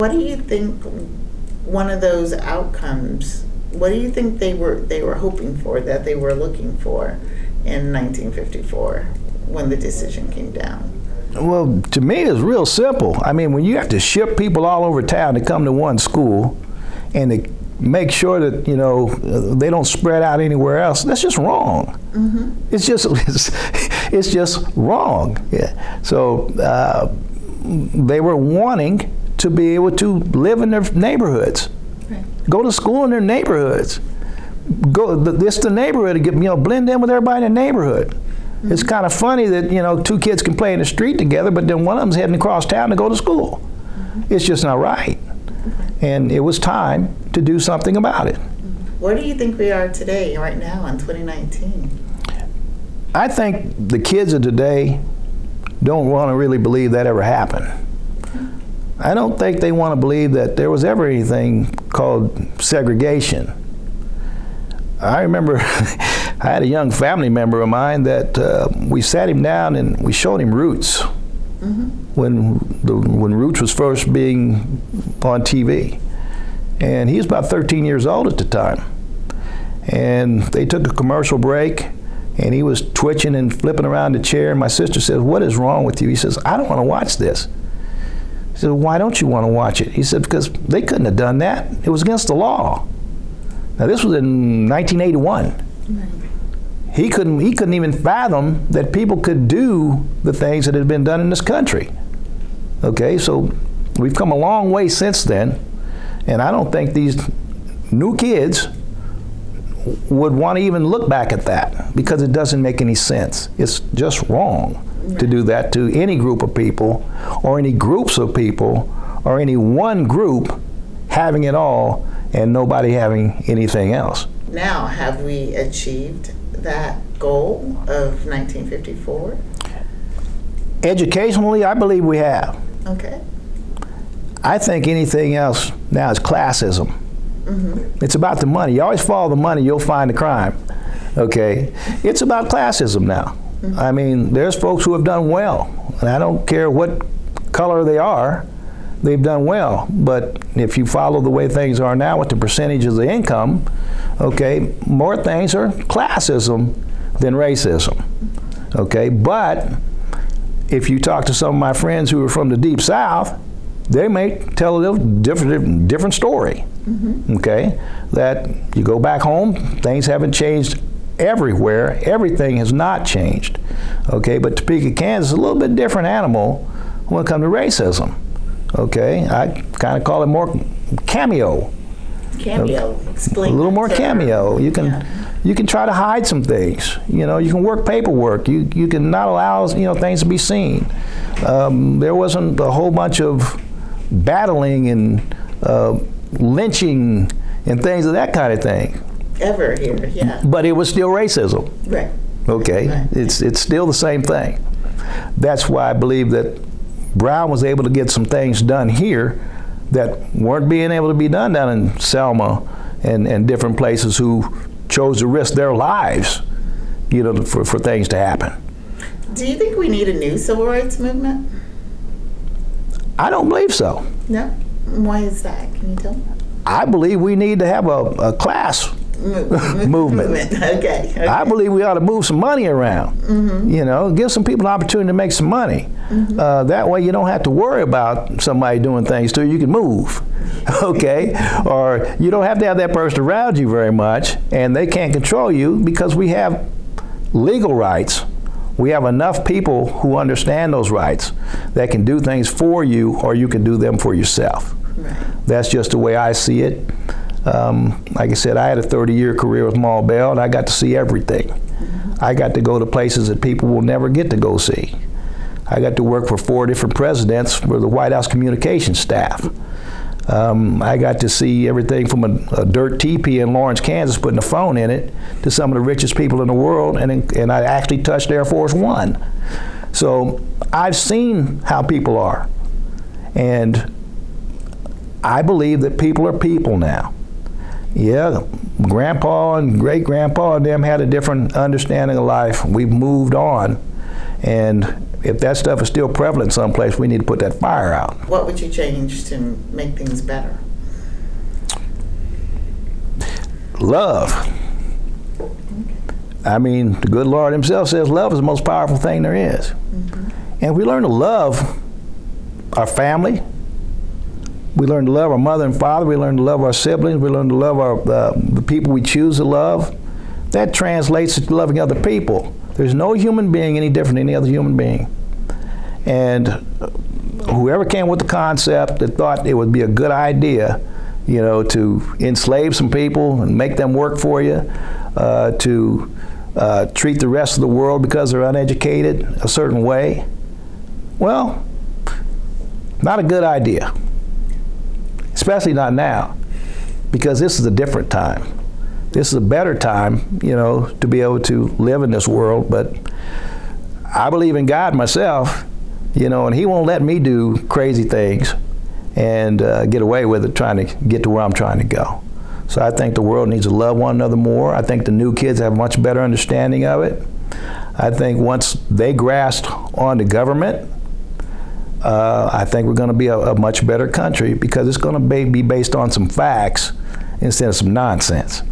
What do you think one of those outcomes, what do you think they were, they were hoping for, that they were looking for in 1954 when the decision came down? Well, to me, it's real simple. I mean, when you have to ship people all over town to come to one school and to make sure that, you know, they don't spread out anywhere else, that's just wrong. It's just, it's, it's just wrong. Yeah. So uh, they were wanting to be able to live in their neighborhoods, Right. go to school in their neighborhoods. Go, this the neighborhood to get, you know, blend in with everybody in the neighborhood. Mm-hmm. It's kind of funny that, you know, two kids can play in the street together, but then one of them's heading across town to go to school. Mm-hmm. It's just not right. And it was time to do something about it. Mm-hmm. Where do you think we are today, right now, in 2019? I think the kids of today don't want to really believe that ever happened. I don't think they want to believe that there was ever anything called segregation. I remember I had a young family member of mine that uh, we sat him down and we showed him Roots when the, when Roots was first being on TV, and he was about 13 years old at the time. And they took a commercial break, and he was twitching and flipping around the chair. And my sister says, "What is wrong with you?" He says, "I don't want to watch this." I said, "Why don't you want to watch it?" He said, "Because they couldn't have done that. It was against the law." Now this was in 1981 he couldn't he couldn't even fathom that people could do the things that had been done in this country. Okay, so we've come a long way since then, and I don't think these new kids would want to even look back at that because it doesn't make any sense. It's just wrong to do that to any group of people or any groups of people or any one group having it all and nobody having anything else. Now, have we achieved that goal of 1954? Educationally, I believe we have. Okay. I think anything else now is classism. Mm-hmm. It's about the money. You always follow the money, you'll find the crime. Okay? It's about classism now. I mean, there's folks who have done well, and I don't care what color they are, they've done well. But if you follow the way things are now with the percentage of the income, okay, more things are classism than racism. Okay? But if you talk to some of my friends who are from the deep south, they may tell a little different different story. Mm-hmm. Okay, that you go back home, things haven't changed everywhere. Everything has not changed. Okay, but Topeka, Kansas, is a little bit different animal when it comes to racism. Okay, I kind of call it more cameo Cameo. Explain a little more cameo. You can Yeah. you can try to hide some things. You know, you can work paperwork. You you can not allow you know things to be seen. Um, there wasn't a whole bunch of battling and uh, lynching and things of that kind of thing. Ever here, yeah. But it was still racism. Right. Okay, Right. it's it's still the same thing. That's why I believe that Brown was able to get some things done here that weren't being able to be done down in Selma and, and different places who chose to risk their lives, you know, for, for things to happen. Do you think we need a new civil rights movement? I don't believe so. No? Why is that? Can you tell me? I believe we need to have a, a class Mo- Movement. Okay. okay. I believe we ought to move some money around. You know, give some people an opportunity to make some money. Uh, that way, you don't have to worry about somebody doing things to you. You can move, okay? or you don't have to have that person around you very much, and they can't control you because we have legal rights. We have enough people who understand those rights that can do things for you, or you can do them for yourself. Right. That's just the way I see it. Um, like I said, I had a 30-year career with Ma Bell, and I got to see everything. I got to go to places that people will never get to go see. I got to work for four different presidents for the White House communications staff. Um, I got to see everything from a, a dirt teepee in Lawrence, Kansas, putting a phone in it, to some of the richest people in the world, and, and I actually touched Air Force One. So I've seen how people are, and I believe that people are people now. Yeah, grandpa and great grandpa and them had a different understanding of life. We've moved on. And if that stuff is still prevalent someplace, we need to put that fire out. What would you change to make things better? Love. I mean, the good Lord Himself says love is the most powerful thing there is. Mm-hmm. And we learn to love our family. We learn to love our mother and father. We learn to love our siblings. We learn to love our, uh, the people we choose to love. That translates to loving other people. There's no human being any different than any other human being. And whoever came with the concept that thought it would be a good idea, you know, to enslave some people and make them work for you, uh, to uh, treat the rest of the world because they're uneducated a certain way, well, not a good idea. Especially not now, because this is a different time. This is a better time, you know, to be able to live in this world. But I believe in God myself, you know, and He won't let me do crazy things and uh, get away with it trying to get to where I'm trying to go. So I think the world needs to love one another more. I think the new kids have much better understanding of it. I think once they grasp on the government, uh, I think we're going to be a, a, much better country because it's going to be, be based on some facts instead of some nonsense.